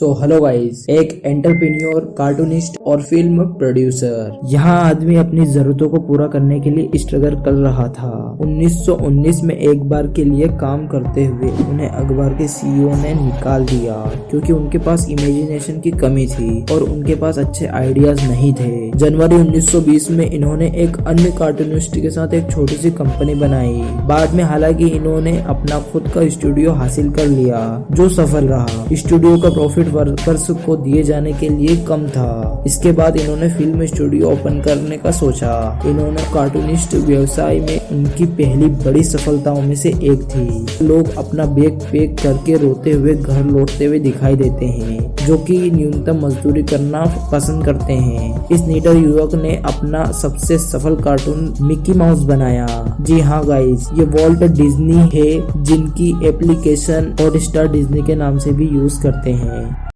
तो hello guys एक entrepreneur cartoonist और फ़िल्म प्रोड्यूसर यहाँ आदमी अपनी जरूरतों को पूरा करने के लिए स्ट्रगल कर रहा था। 1919 में एक बार के लिए काम करते हुए उन्हें अखबार के सीईओ ने निकाल दिया, क्योंकि उनके पास इमेजिनेशन की कमी थी और उनके पास अच्छे आइडियाज़ नहीं थे। जनवरी 1920 में इन्होंने एक अन्य कार्टूनिस्ट के साथ एक छोटी सी कंपनी बनाई। बाद में हालाँकि इन्होंने अपना खुद का स्टूडियो हासिल कर लिया, जो सफल रहा। स्टूडियो का प्रॉफिट वर्कर्स को दिए जाने के लिए कम था। इसके बाद इन्होंने फ़िल्म स्टूडियो ओपन करने का सोचा। इन्होंने कार्टूनिस्ट व्यवसाय में उनकी पहली बड़ी सफलताओं में से एक थी। लोग अपना बैग पैक करके रोते हुए घर लौटते हुए दिखाई देते हैं, जो कि न्यूनतम मजदूरी करना पसंद करते हैं। इस नीटर युवक ने अपना सबसे सफल कार्टून मिकी माउस बनाया। जी हाँ गाइस ये वॉल्ट डिज्नी है, जिनकी एप्लीकेशन हॉट स्टार डिज्नी के नाम से भी यूज़ करते हैं।